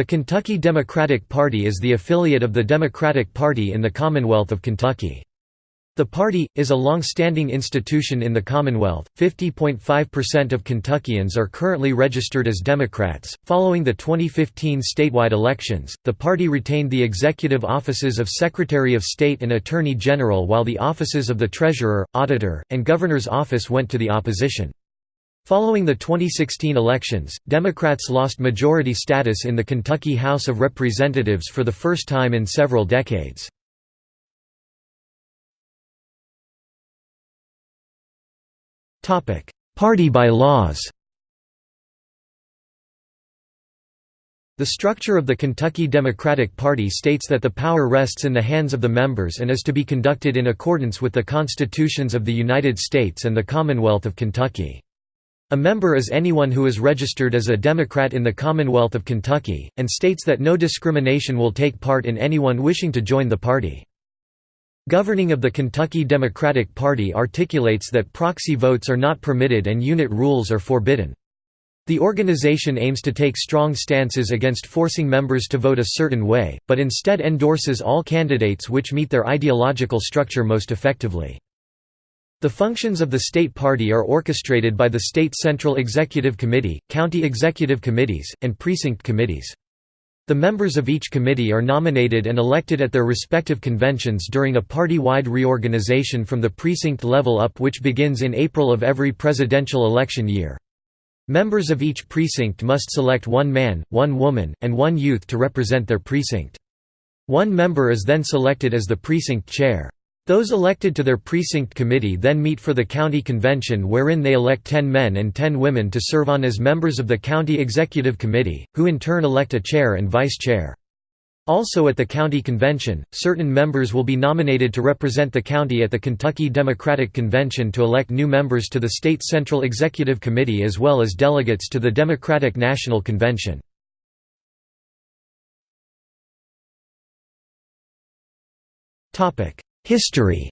The Kentucky Democratic Party is the affiliate of the Democratic Party in the Commonwealth of Kentucky. The party, is a long-standing institution in the Commonwealth. 50.5% of Kentuckians are currently registered as Democrats. Following the 2015 statewide elections, the party retained the executive offices of Secretary of State and Attorney General while the offices of the Treasurer, Auditor, and Governor's office went to the opposition. Following the 2016 elections, Democrats lost majority status in the Kentucky House of Representatives for the first time in several decades. Party bylaws The structure of the Kentucky Democratic Party states that the power rests in the hands of the members and is to be conducted in accordance with the constitutions of the United States and the Commonwealth of Kentucky. A member is anyone who is registered as a Democrat in the Commonwealth of Kentucky, and states that no discrimination will take part in anyone wishing to join the party. Governing of the Kentucky Democratic Party articulates that proxy votes are not permitted and unit rules are forbidden. The organization aims to take strong stances against forcing members to vote a certain way, but instead endorses all candidates which meet their ideological structure most effectively. The functions of the state party are orchestrated by the state Central Executive Committee, county executive committees, and precinct committees. The members of each committee are nominated and elected at their respective conventions during a party-wide reorganization from the precinct level up which begins in April of every presidential election year. Members of each precinct must select one man, one woman, and one youth to represent their precinct. One member is then selected as the precinct chair. Those elected to their precinct committee then meet for the county convention wherein they elect 10 men and 10 women to serve on as members of the county executive committee, who in turn elect a chair and vice chair. Also at the county convention, certain members will be nominated to represent the county at the Kentucky Democratic Convention to elect new members to the state Central Executive Committee as well as delegates to the Democratic National Convention. History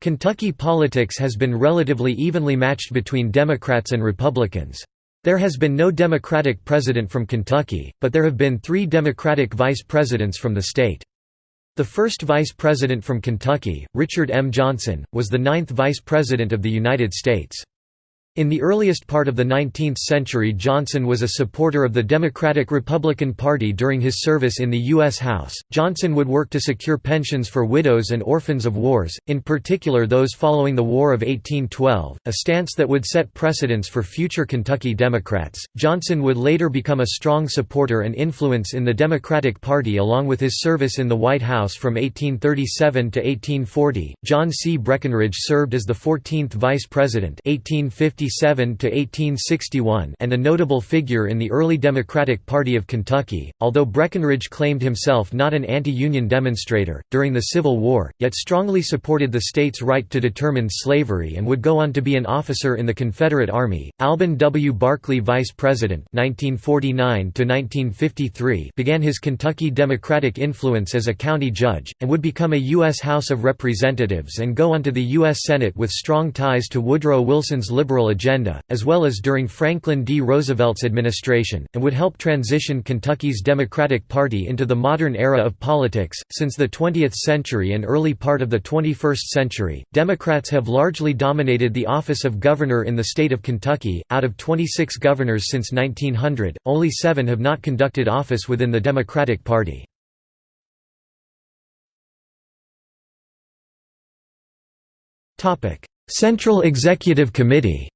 Kentucky politics has been relatively evenly matched between Democrats and Republicans. There has been no Democratic president from Kentucky, but there have been three Democratic vice presidents from the state. The first vice president from Kentucky, Richard M. Johnson, was the ninth vice president of the United States. In the earliest part of the 19th century Johnson was a supporter of the Democratic-Republican Party during his service in the U.S. House. Johnson would work to secure pensions for widows and orphans of wars, in particular those following the War of 1812, a stance that would set precedents for future Kentucky Democrats. Johnson would later become a strong supporter and influence in the Democratic Party along with his service in the White House from 1837 to 1840. John C. Breckinridge served as the 14th Vice President 1850 1857 and a notable figure in the early Democratic Party of Kentucky, although Breckinridge claimed himself not an anti-Union demonstrator, during the Civil War, yet strongly supported the state's right to determine slavery and would go on to be an officer in the Confederate Army. Alben W. Barkley Vice President 1949 began his Kentucky Democratic influence as a county judge, and would become a U.S. House of Representatives and go on to the U.S. Senate with strong ties to Woodrow Wilson's liberal agenda, as well as during Franklin D. Roosevelt's administration, and would help transition Kentucky's Democratic Party into the modern era of politics. Since the 20th century and early part of the 21st century, Democrats have largely dominated the office of governor in the state of Kentucky. Out of 26 governors since 1900, only seven have not conducted office within the Democratic Party. Central Executive Committee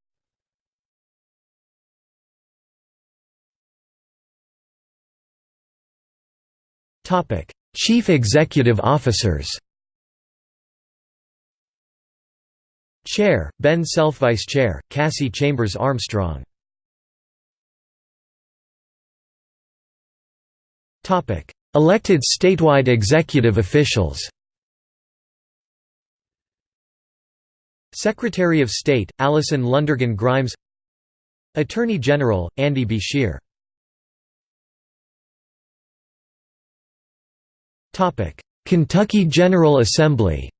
Topic: Chief Executive Officers. Chair: Ben Self Vice Chair: Cassie Chambers Armstrong. Topic: Elected statewide executive officials. Secretary of State, Allison Lundergan Grimes Attorney General, Andy Beshear Kentucky General Assembly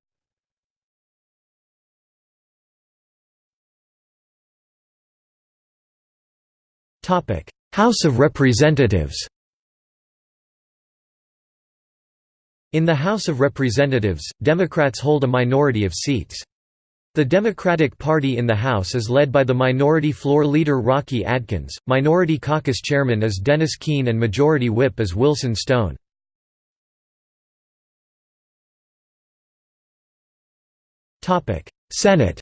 Topic: House of Representatives In the House of Representatives, Democrats hold a minority of seats. The Democratic Party in the House is led by the Minority Floor Leader Rocky Adkins, Minority Caucus Chairman is Dennis Keene and Majority Whip is Wilson Stone. Senate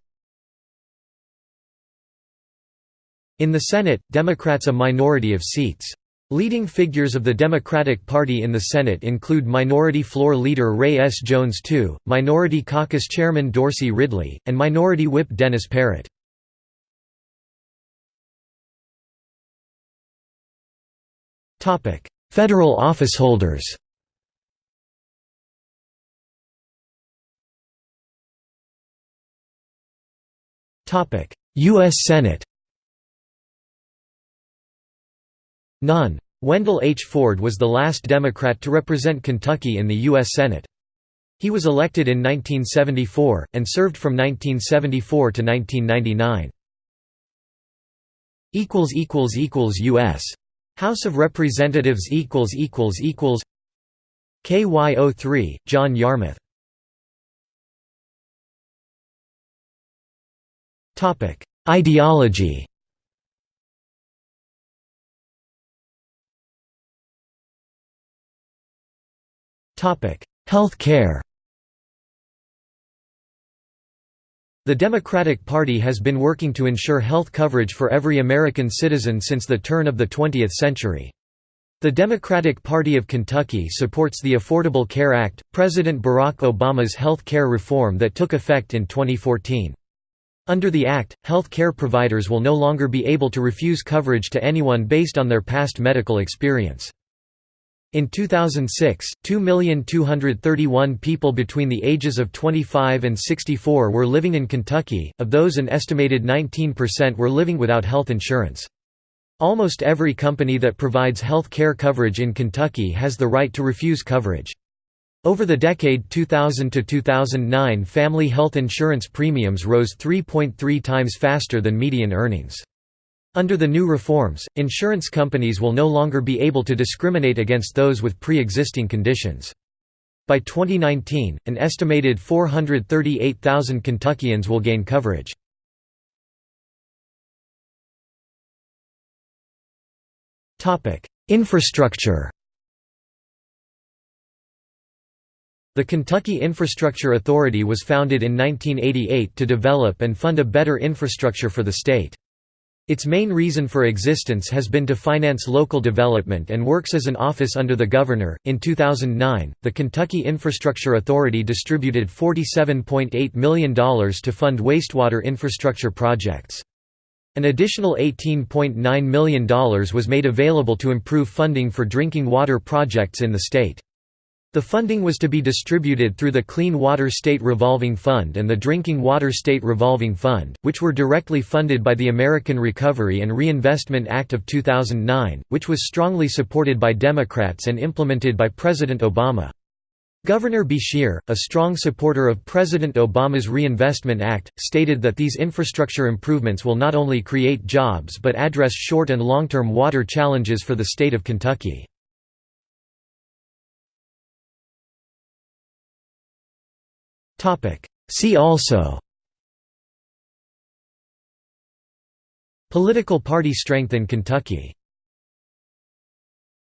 In the Senate, Democrats a minority of seats. Leading figures of the Democratic Party in the Senate include Minority Floor Leader Ray S. Jones II, Minority Caucus Chairman Dorsey Ridley, and Minority Whip Dennis Parrett. Federal officeholders U.S. Senate None. Wendell H. Ford was the last Democrat to represent Kentucky in the U.S. Senate. He was elected in 1974, and served from 1974 to 1999. U.S. House of Representatives KY03, John Yarmuth Ideology Health care The Democratic Party has been working to ensure health coverage for every American citizen since the turn of the 20th century. The Democratic Party of Kentucky supports the Affordable Care Act, President Barack Obama's health care reform that took effect in 2014. Under the act, health care providers will no longer be able to refuse coverage to anyone based on their past medical experience. In 2006, 2,231 people between the ages of 25 and 64 were living in Kentucky, of those an estimated 19% were living without health insurance. Almost every company that provides health care coverage in Kentucky has the right to refuse coverage. Over the decade 2000 to 2009 family health insurance premiums rose 3.3 times faster than median earnings. Under the new reforms, insurance companies will no longer be able to discriminate against those with pre-existing conditions. By 2019, an estimated 438,000 Kentuckians will gain coverage. Infrastructure The Kentucky Infrastructure Authority was founded in 1988 to develop and fund a better infrastructure for the state. Its main reason for existence has been to finance local development and works as an office under the governor. In 2009, the Kentucky Infrastructure Authority distributed $47.8 million to fund wastewater infrastructure projects. An additional $18.9 million was made available to improve funding for drinking water projects in the state. The funding was to be distributed through the Clean Water State Revolving Fund and the Drinking Water State Revolving Fund, which were directly funded by the American Recovery and Reinvestment Act of 2009, which was strongly supported by Democrats and implemented by President Obama. Governor Beshear, a strong supporter of President Obama's Reinvestment Act, stated that these infrastructure improvements will not only create jobs but address short and long-term water challenges for the state of Kentucky. See also. Political party strength in Kentucky